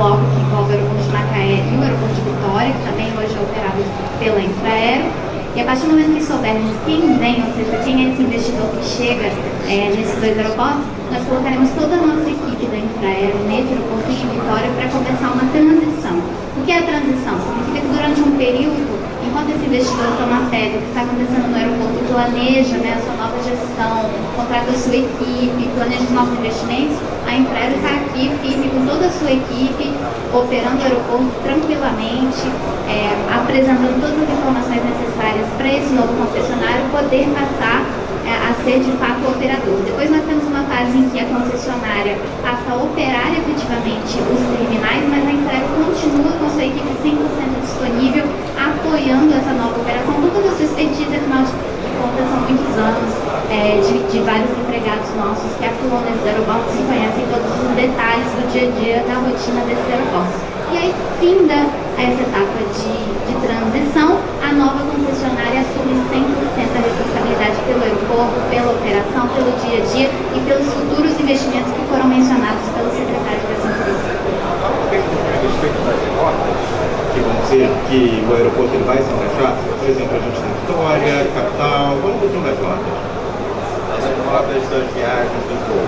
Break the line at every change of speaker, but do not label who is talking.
bloco que envolve o aeroporto de Macaé e o aeroporto de Vitória, que também hoje é operado pela Infraero. E a partir do momento que soubermos quem vem, ou seja, quem é esse investidor que chega é, nesses dois aeroportos, nós colocaremos toda a nossa equipe da Infraero nesse aeroporto de Vitória para começar uma transição. O que é a transição? Significa que durante um período enquanto esse investidor toma fé do que está acontecendo no aeroporto, planeja né, a sua nova gestão, contrata a sua equipe, planeja os novos investimentos, a empresa está aqui firme com toda a sua equipe, operando o aeroporto tranquilamente, é, apresentando todas as informações necessárias para esse novo concessionário poder passar é, a ser de fato operador. Depois nós temos uma fase em que a concessionária passa a operar efetivamente os terminais, mas a empresa continua com sua equipe 100% disponível apoiando essa nova operação, toda a sua expertise, afinal de contas, são muitos anos é, de, de, vários empregados nossos que atuam nesses aeroportos e conhecem todos os detalhes do dia a dia da rotina desses aeroportos. E aí, finda essa etapa de, de transição, a nova concessionária assume 100% a responsabilidade pelo aeroporto, pela operação, pelo dia a dia e pelos futuros investimentos que foram mencionados pelo secretário de Infraestrutura
dizer que o aeroporto ele vai se encaixar? Por exemplo, a gente tem Vitória, Capital, vamos ver das rotas. As rotas das viagens,